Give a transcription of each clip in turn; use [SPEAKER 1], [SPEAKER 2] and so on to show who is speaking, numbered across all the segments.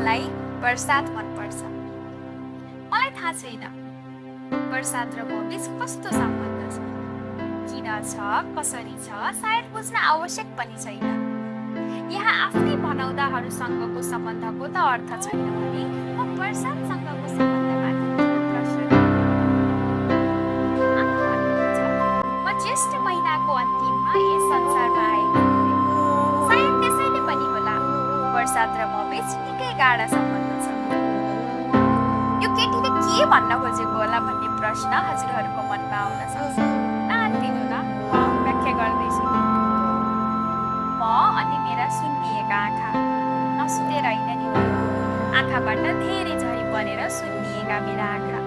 [SPEAKER 1] मलाई बर्सात मनपर्छ। मलाई थाहा छैन। बर्सात र म बिच कस्तो सम्बन्ध छ? किन छ? कसरी छ? सायद बुझ्न आवश्यक पनि छैन। यहाँ आफ्नै भनाउँदाहरूसँगको सम्बन्धको त अर्थ छैन भने म बर्सातसँगको सम्बन्धमाथि गाढा सम्बन्ध छ। यो केटीले के भन्न खोजेको होला भन्ने प्रश्न हजुरहरूको मनमा आउन सक्छ। नआत्तिनु न व्याख्या गर्दैछु। म अनि मेरा सुन्निएका आँखा नसुतेर होइन नि। आँखाबाट धेरै झरी परेर सुन्निएका मेरा आँखा।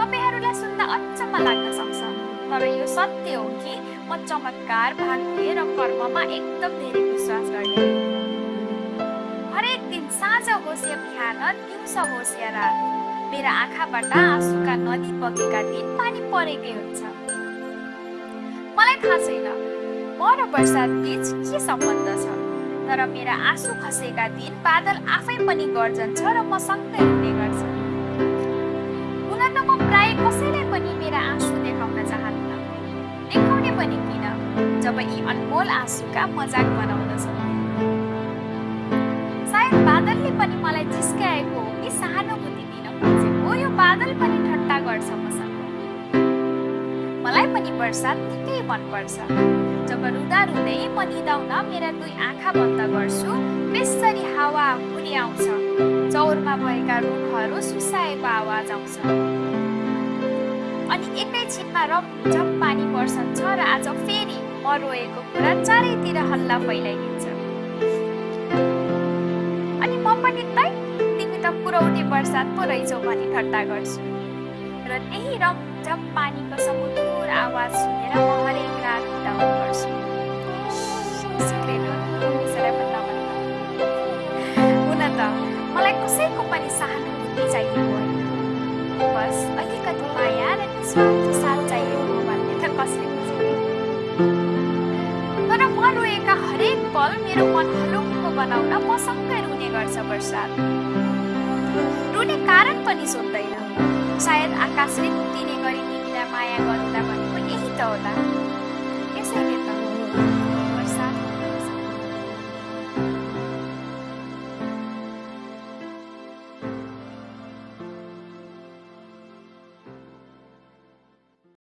[SPEAKER 1] तपाईँहरूलाई सुन्दा अचम्म लाग्न सक्छ तर यो सत्य हो कि म चमत्कार भाग्य र कर्ममा एकदम धेरै विश्वास गर्ने हरेक दिन साँझ होस् या बिहान दिउँसो होस् या रात मेरा आँखाबाट आँसुका नदी बगेका दिन पानी परेकै हुन्छ। मलाई थाहा छैन म र बर्सात बिच के सम्बन्ध छ तर मेरा आँसु खसेका दिन बादल आफै पनि गर्जन्छ र म सँगै हुने गर्छ। हुन त म प्राय कसैलाई पनि मेरा आँसु देखाउन चाहन्न। देखाउने पनि किन जब यी अनमोल आँसुका मजाक बनाउँदछ बादलले पनि मलाई जिस्काएको हो कि सहानुभूति दिन खोजेको यो बादल पनि ठट्टा गर्छ मसँग। मलाई पनि बर्सात निकै मनपर्छ। जब रुँदा रुँदै म निदाउन मेरा दुई आँखा बन्द गर्छु बेसरी हावा हुरी आउँछ। चौरमा भएका रुखहरू सुसाएको आवाज आउँछ। अनि एकैछिनमा रमझम पानी बर्सन्छ र आज फेरि म रोएको कुरा चारैतिर हल्ला फैलाइदिन्छ। अनि म पनि तै तिमी त पुरौटे बर्सात पो रहेछौ भनी ठट्टा गर्छु। र त्यही रमझम पानीको समुद्र आवाज सुनेर म हरेक रात बिताउने गर्छु। हुन त मलाई कसैको पनि सहानुभूति चाहिएको बस र साथ भन्ने तर म रोएका हरेक पल मेरो मन बनाउन मसँगै रुने गर्छ बर्सात रुने कारण पनि सोध्दैन। सायद आकाशले दिने गरी तिमीलाई माया गरौँला भनेको यही त होला।